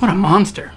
What a monster.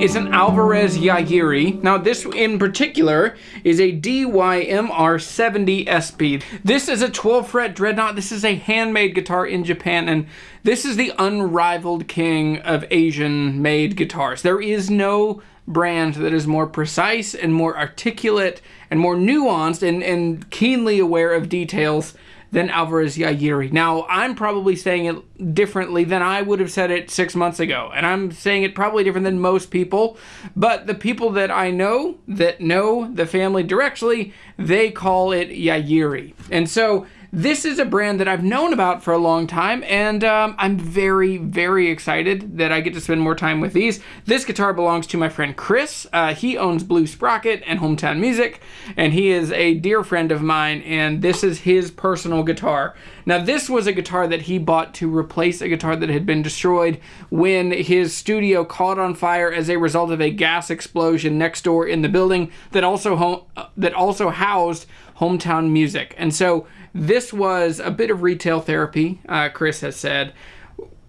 Is an Alvarez Yairi. Now this in particular is a DYMR70 SB. This is a 12 fret dreadnought. This is a handmade guitar in Japan and this is the unrivaled king of Asian made guitars. There is no brand that is more precise and more articulate and more nuanced and, and keenly aware of details than Alvarez Yairi. Now, I'm probably saying it differently than I would have said it six months ago, and I'm saying it probably different than most people, but the people that I know that know the family directly, they call it Yairi. And so this is a brand that I've known about for a long time, and um, I'm very, very excited that I get to spend more time with these. This guitar belongs to my friend Chris. Uh, he owns Blue Sprocket and Hometown Music, and he is a dear friend of mine, and this is his personal guitar. Now, this was a guitar that he bought to replace a guitar that had been destroyed when his studio caught on fire as a result of a gas explosion next door in the building that also that also housed Hometown Music. And so this was a bit of retail therapy, uh, Chris has said.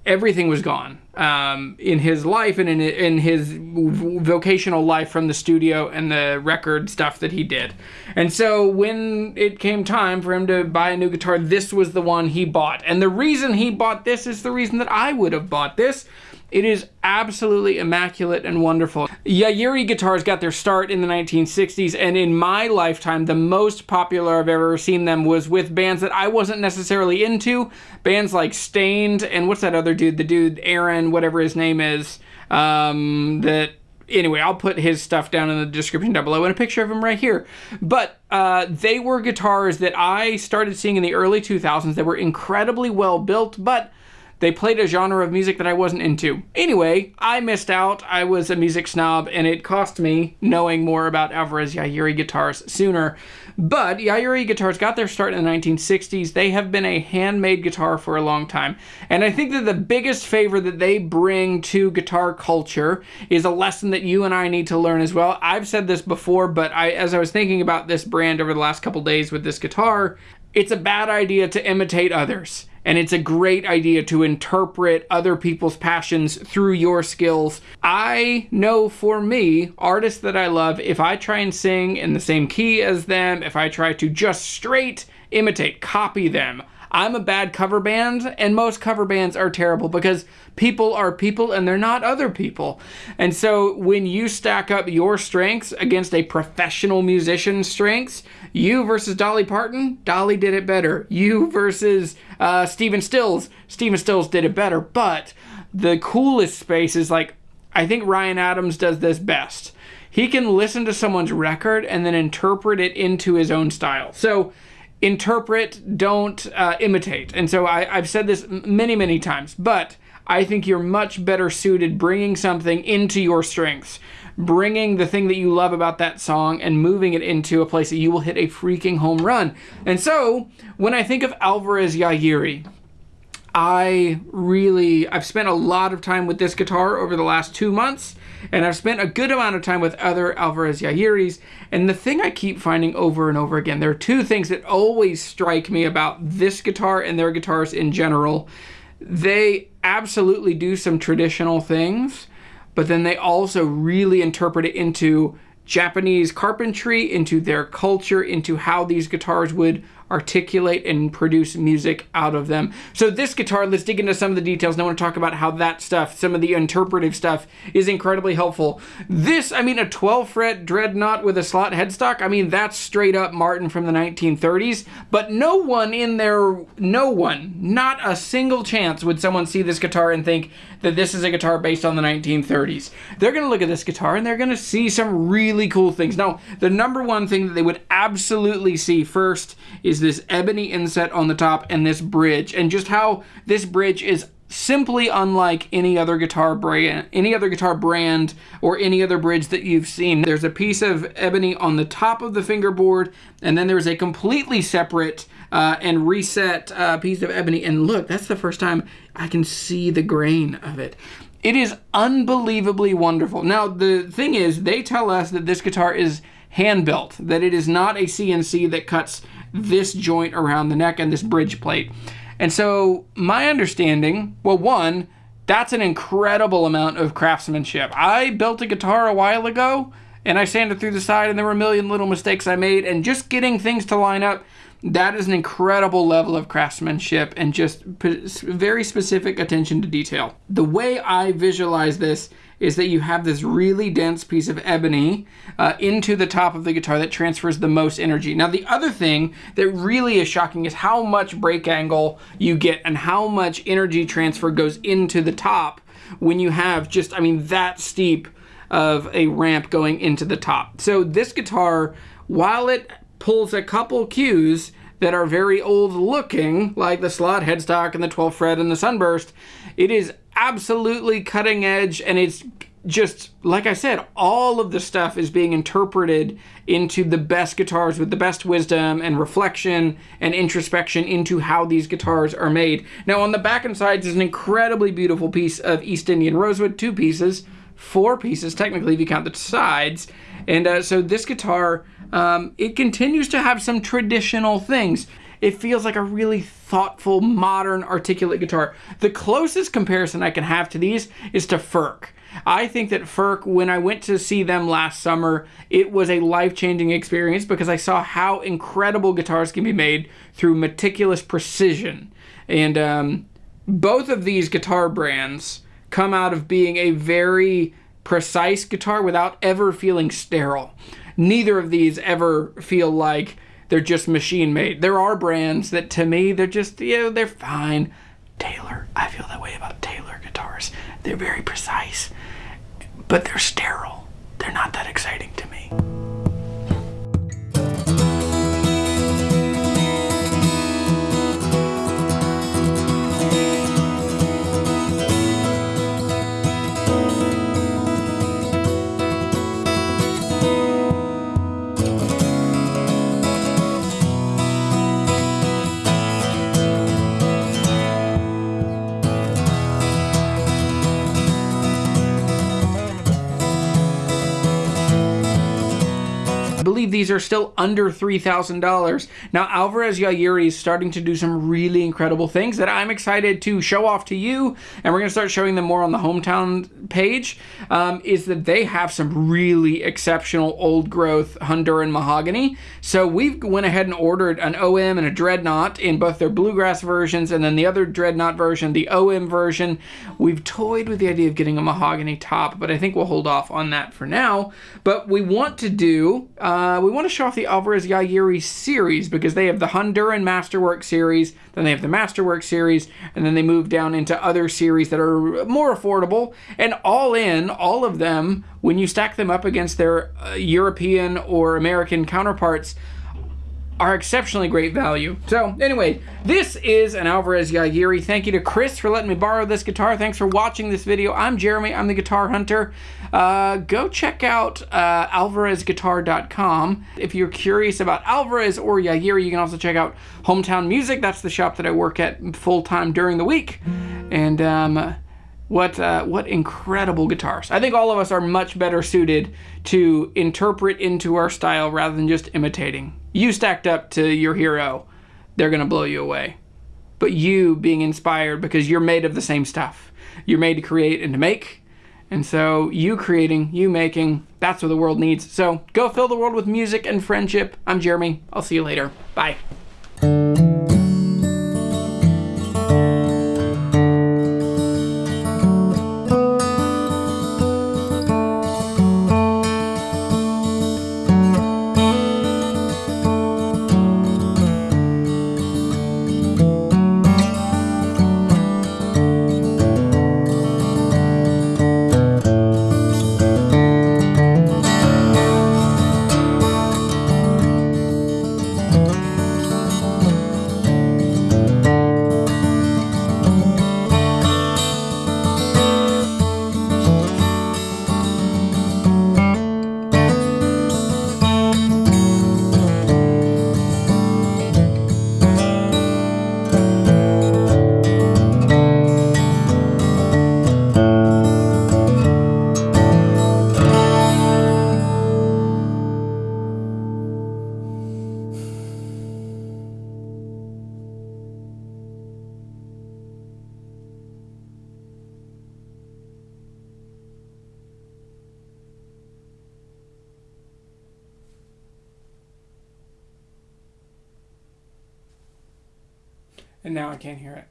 Everything was gone um, in his life and in, in his vocational life from the studio and the record stuff that he did. And so when it came time for him to buy a new guitar, this was the one he bought. And the reason he bought this is the reason that I would have bought this it is absolutely immaculate and wonderful. Yairi guitars got their start in the 1960s, and in my lifetime, the most popular I've ever seen them was with bands that I wasn't necessarily into. Bands like Staind, and what's that other dude? The dude, Aaron, whatever his name is, um, that anyway, I'll put his stuff down in the description down below and a picture of him right here. But uh, they were guitars that I started seeing in the early 2000s that were incredibly well built, but they played a genre of music that I wasn't into. Anyway, I missed out. I was a music snob, and it cost me knowing more about Alvarez Yairi guitars sooner. But Yairi guitars got their start in the 1960s. They have been a handmade guitar for a long time. And I think that the biggest favor that they bring to guitar culture is a lesson that you and I need to learn as well. I've said this before, but I, as I was thinking about this brand over the last couple days with this guitar, it's a bad idea to imitate others. And it's a great idea to interpret other people's passions through your skills. I know for me, artists that I love, if I try and sing in the same key as them, if I try to just straight imitate, copy them, I'm a bad cover band, and most cover bands are terrible because people are people and they're not other people. And so when you stack up your strengths against a professional musician's strengths, you versus Dolly Parton, Dolly did it better. You versus uh, Stephen Stills, Stephen Stills did it better. But the coolest space is like, I think Ryan Adams does this best. He can listen to someone's record and then interpret it into his own style. So interpret, don't uh, imitate. And so I, I've said this many, many times, but I think you're much better suited bringing something into your strengths, bringing the thing that you love about that song and moving it into a place that you will hit a freaking home run. And so when I think of Alvarez Yairi, I really I've spent a lot of time with this guitar over the last two months, and I've spent a good amount of time with other Alvarez Yairis. And the thing I keep finding over and over again, there are two things that always strike me about this guitar and their guitars in general. They absolutely do some traditional things, but then they also really interpret it into Japanese carpentry, into their culture, into how these guitars would articulate and produce music out of them. So this guitar, let's dig into some of the details. And I want to talk about how that stuff, some of the interpretive stuff, is incredibly helpful. This, I mean, a 12 fret dreadnought with a slot headstock, I mean, that's straight up Martin from the 1930s. But no one in there, no one, not a single chance would someone see this guitar and think that this is a guitar based on the 1930s. They're going to look at this guitar and they're going to see some really cool things. Now, the number one thing that they would absolutely see first is this ebony inset on the top and this bridge and just how this bridge is simply unlike any other guitar brand any other guitar brand or any other bridge that you've seen. There's a piece of ebony on the top of the fingerboard and then there's a completely separate uh, and reset uh, piece of ebony. And look that's the first time i can see the grain of it. It is unbelievably wonderful. Now the thing is they tell us that this guitar is hand built that it is not a cnc that cuts this joint around the neck and this bridge plate. And so my understanding, well, one, that's an incredible amount of craftsmanship. I built a guitar a while ago and I sanded through the side and there were a million little mistakes I made and just getting things to line up that is an incredible level of craftsmanship and just very specific attention to detail. The way I visualize this is that you have this really dense piece of ebony uh, into the top of the guitar that transfers the most energy. Now, the other thing that really is shocking is how much break angle you get and how much energy transfer goes into the top when you have just, I mean, that steep of a ramp going into the top. So this guitar, while it pulls a couple cues that are very old looking, like the slot headstock and the 12 fret and the sunburst, it is absolutely cutting edge and it's just like I said, all of the stuff is being interpreted into the best guitars with the best wisdom and reflection and introspection into how these guitars are made. Now, on the back and sides is an incredibly beautiful piece of East Indian rosewood, two pieces, four pieces technically if you count the sides. And uh, so this guitar, um, it continues to have some traditional things it feels like a really thoughtful, modern, articulate guitar. The closest comparison I can have to these is to Furch. I think that Furch, when I went to see them last summer, it was a life changing experience because I saw how incredible guitars can be made through meticulous precision. And um, both of these guitar brands come out of being a very precise guitar without ever feeling sterile. Neither of these ever feel like they're just machine made. There are brands that to me they're just you know they're fine. Taylor, I feel that way about Taylor guitars. They're very precise, but they're sterile. They're not that exciting to me. Believe these are still under $3,000. Now, Alvarez Yairi is starting to do some really incredible things that I'm excited to show off to you, and we're going to start showing them more on the hometown page, um, is that they have some really exceptional old growth Honduran mahogany. So we went ahead and ordered an OM and a Dreadnought in both their bluegrass versions, and then the other Dreadnought version, the OM version. We've toyed with the idea of getting a mahogany top, but I think we'll hold off on that for now. But we want to do... Uh, we want to show off the Alvarez Yairi series because they have the Honduran Masterwork series, then they have the Masterwork series, and then they move down into other series that are more affordable. And all in, all of them, when you stack them up against their uh, European or American counterparts, are exceptionally great value. So anyway, this is an Alvarez Yairi. Thank you to Chris for letting me borrow this guitar. Thanks for watching this video. I'm Jeremy. I'm the Guitar Hunter. Uh, go check out uh, alvarezguitar.com. If you're curious about Alvarez or Yairi, you can also check out Hometown Music. That's the shop that I work at full-time during the week. And um, what uh, what incredible guitars. I think all of us are much better suited to interpret into our style rather than just imitating you stacked up to your hero, they're going to blow you away. But you being inspired because you're made of the same stuff. You're made to create and to make. And so you creating, you making, that's what the world needs. So go fill the world with music and friendship. I'm Jeremy. I'll see you later. Bye. And now I can't hear it.